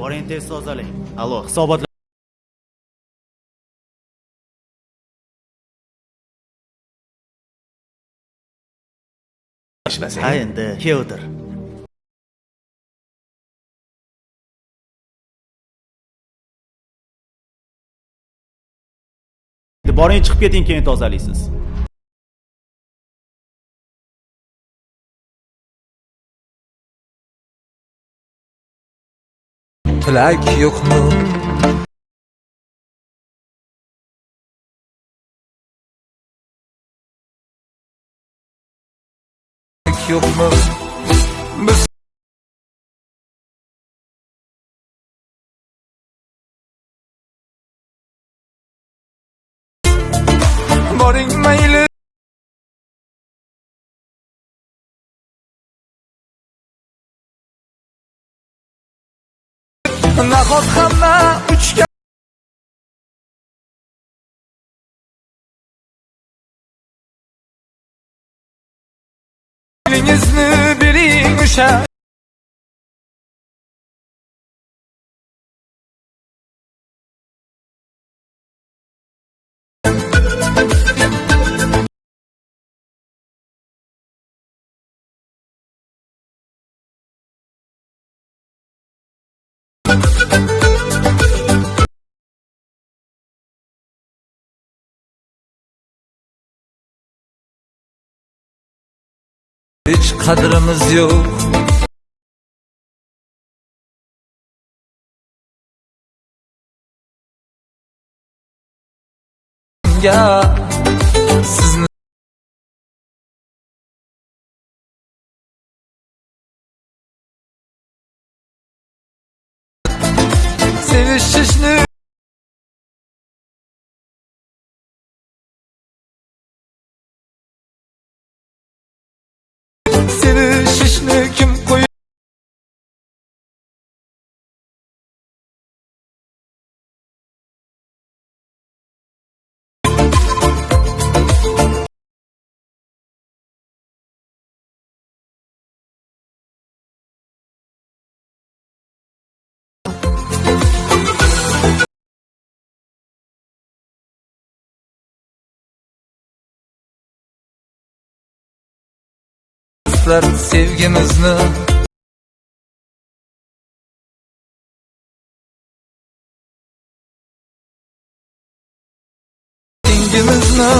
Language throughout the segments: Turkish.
boring tez tozalang allo hisobotlar ishlasang. Ha endi kel o'tir. Boring chiqib keting keyin tozalaysiz tilak yo'qmi yo'qmi biz boring nahot hamma uchgan Elingizni bering o'sha Hiç qadrimiz yo'q Ya sizni sevishishni sevishishni Sizlar sevgimizni Dengimizni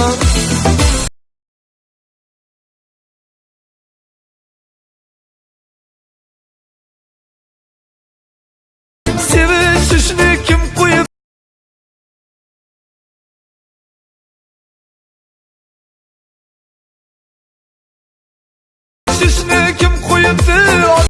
Sevishishni Ateşini kim koydu?